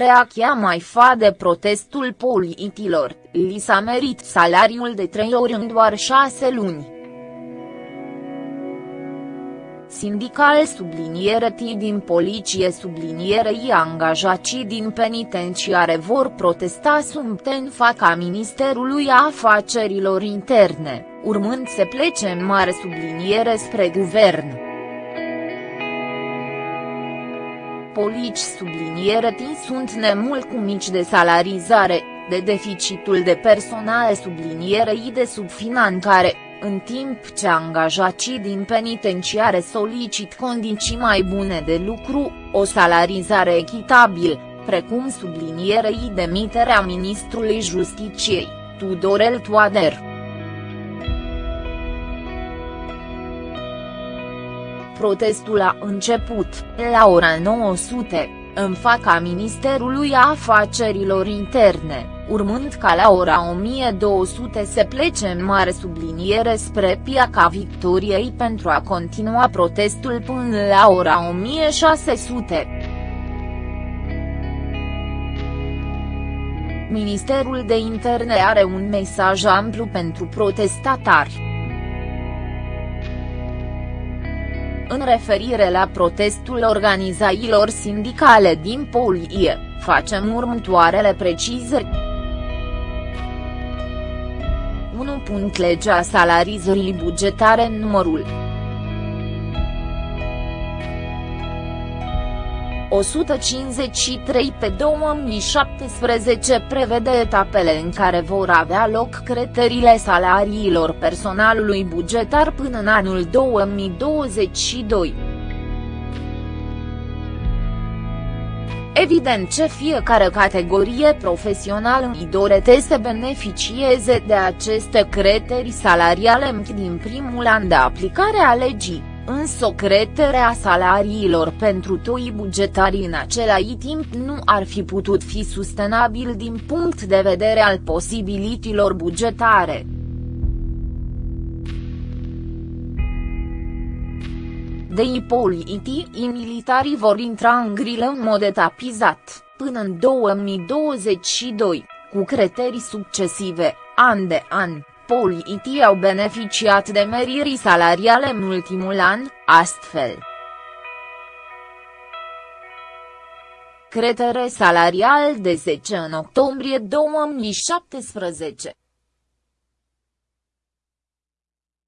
Reacția mai fa de protestul politilor, li s-a merit salariul de trei ori în doar șase luni. Sindical subliniere T din poliție sublinierei angajații din penitenciare vor protesta în faca Ministerului Afacerilor Interne, urmând să plece în mare subliniere spre guvern. Polici subliniere T sunt nemulcumici de salarizare, de deficitul de personal sublinierei de subfinanțare, în timp ce angajații din penitenciare solicit condiții mai bune de lucru, o salarizare echitabilă, precum sublinierei demiterea ministrului Justiciei, Tudorel Toader. Protestul a început, la ora 900, în faca Ministerului Afacerilor Interne urmând ca la ora 1200 se plece în mare subliniere spre Piaca Victoriei pentru a continua protestul până la ora 1600. Ministerul de Interne are un mesaj amplu pentru protestatari. În referire la protestul organizațiilor sindicale din Polie, facem următoarele precizări. 1. Legea salarizării bugetare numărul 153 pe 2017 prevede etapele în care vor avea loc creterile salariilor personalului bugetar până în anul 2022. Evident ce fiecare categorie profesională îi dorete să beneficieze de aceste creteri salariale din primul an de aplicare a legii, însă creterea salariilor pentru toi bugetarii în același timp nu ar fi putut fi sustenabil din punct de vedere al posibilitilor bugetare. de ipoliti militarii vor intra în grilă în mod etapizat, până în 2022, cu criterii succesive, an de an. Politii au beneficiat de meriri salariale în ultimul an, astfel. Cretere salarial de 10 în octombrie 2017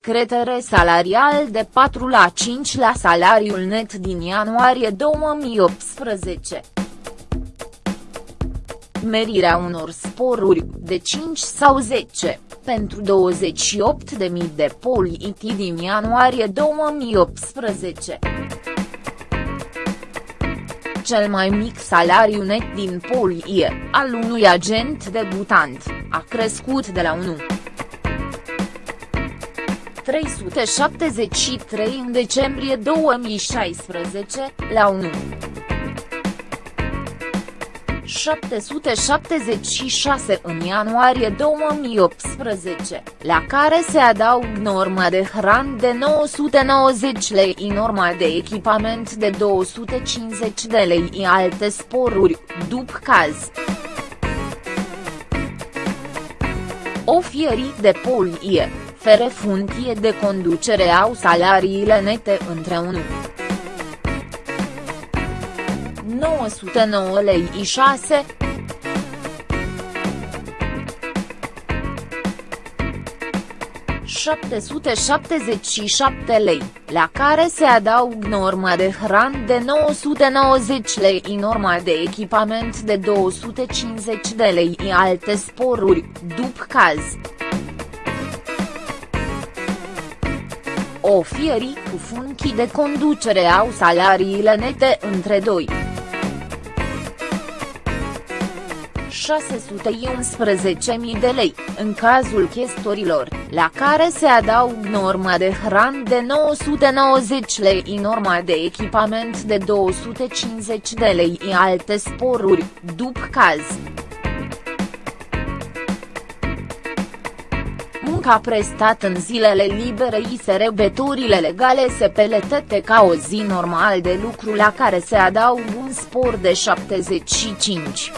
cretere salarial de 4 la 5 la salariul net din ianuarie 2018. Merirea unor sporuri, de 5 sau 10, pentru 28.000 de politi din ianuarie 2018. Cel mai mic salariu net din polie, al unui agent debutant, a crescut de la 1. 373 în decembrie 2016, la 1. 776 în ianuarie 2018, la care se adaug norma de hran de 990 lei norma de echipament de 250 de lei alte sporuri, după caz. O fierit de polie, fere funcție de conducere au salariile nete între 1. 909 lei 6 777 lei, la care se adaug norma de hran de 990 lei norma de echipament de 250 de lei alte sporuri, după caz. Ofierii cu funcții de conducere au salariile nete între 2. 611.000 de lei, în cazul chestorilor, la care se adaug norma de hran de 990 lei norma de echipament de 250 de lei alte sporuri, după caz. muncă a prestat în zilele libere i sărbătorile legale SPLTT ca o zi normal de lucru la care se adaugă un spor de 75.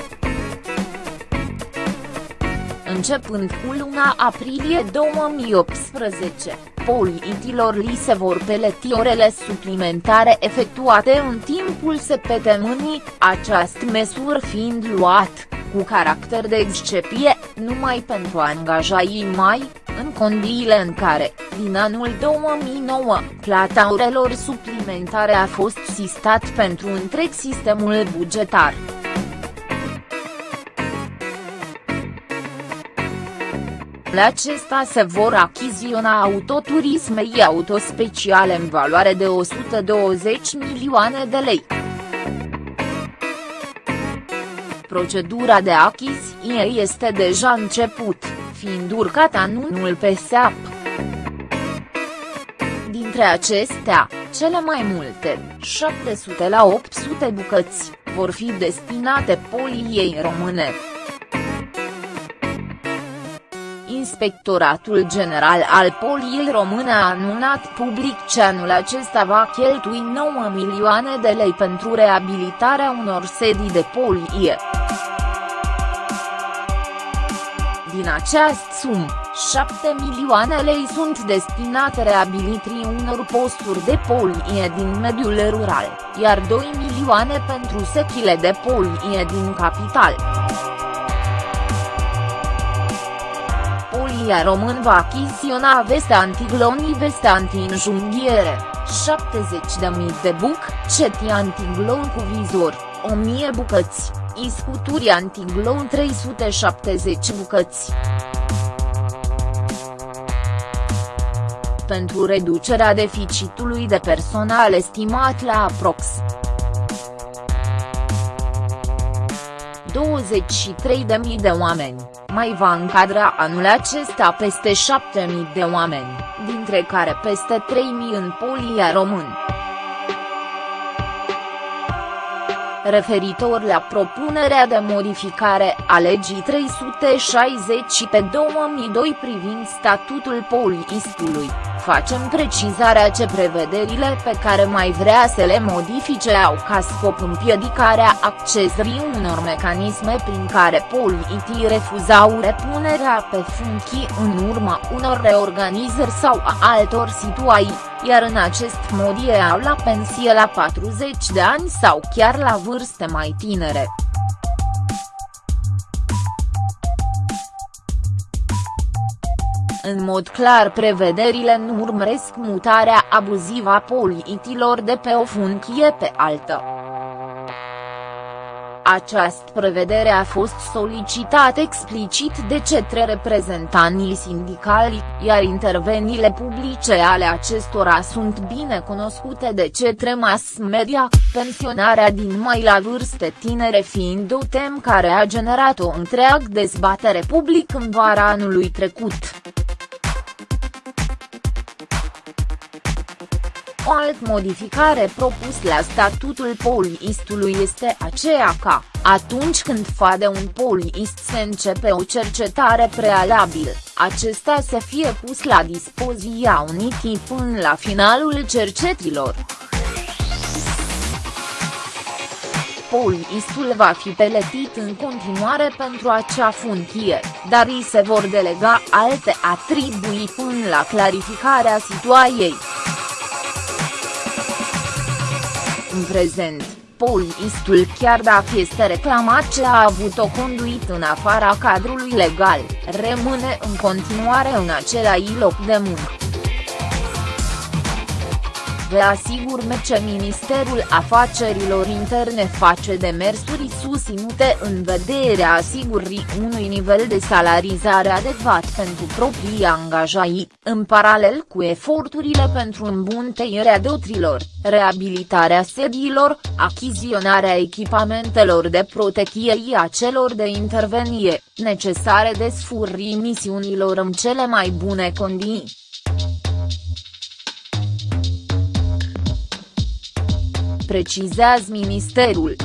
Începând cu luna aprilie 2018, politilor li se vor peleti orele suplimentare efectuate în timpul săptămânii, această măsură fiind luat, cu caracter de excepție, numai pentru angajaii mai, în condiile în care, din anul 2009, plata orelor suplimentare a fost sistat pentru întreg sistemul bugetar. La acesta se vor achiziționa autoturisme autospeciale în valoare de 120 milioane de lei. Procedura de achiziție este deja început, fiind urcat anunul pe SEAP. Dintre acestea, cele mai multe, 700 la 800 bucăți, vor fi destinate poliei române. Inspectoratul General al Poliei Române a anunțat public ce anul acesta va cheltui 9 milioane de lei pentru reabilitarea unor sedii de polie. Din această sumă, 7 milioane lei sunt destinate reabilitării unor posturi de polie din mediul rural, iar 2 milioane pentru sechile de polie din capital. Polia român va achiziționa veste antiglonii veste anti-înjunghiere, 70.000 de buc, cetii antiglon cu vizor, 1000 bucăți, iscuturi antiglon 370 bucăți. Pentru reducerea deficitului de personal estimat la aprox. 23.000 de oameni, mai va încadra anul acesta peste 7.000 de oameni, dintre care peste 3.000 în polia român. referitor la propunerea de modificare a legii 360 pe 2002 privind statutul poliistului, facem precizarea ce prevederile pe care mai vrea să le modifice au ca scop împiedicarea accesării unor mecanisme prin care poliitii refuzau repunerea pe funcții în urma unor reorganizări sau a altor situații iar în acest mod au la pensie la 40 de ani sau chiar la vârste mai tinere. În mod clar prevederile nu urmăresc mutarea abuzivă a poliitilor de pe o funcție pe altă. Această prevedere a fost solicitată explicit de cetre reprezentanții sindicali, iar interveniile publice ale acestora sunt bine cunoscute de cetre mass media, pensionarea din mai la vârste tinere fiind o tem care a generat o întreagă dezbatere public în vara anului trecut. O alt modificare propus la statutul poliistului este aceea ca, atunci când fade un poliist se începe o cercetare prealabil, acesta să fie pus la dispoziția unitii până la finalul cercetilor. Poliistul va fi peletit în continuare pentru acea funcție, dar îi se vor delega alte atribui până la clarificarea situației. În prezent, polițistul chiar dacă este reclamat ce a avut o conduit în afara cadrului legal, rămâne în continuare în același loc de muncă. Vă asigur că Ministerul Afacerilor Interne face demersuri susținute în vederea asigurării unui nivel de salarizare adecvat pentru proprii angajați, în paralel cu eforturile pentru îmbunătățirea dotrilor, reabilitarea sediilor, achiziționarea echipamentelor de protecție a celor de intervenție, necesare desfurrii misiunilor în cele mai bune condiții. Precizează ministerul.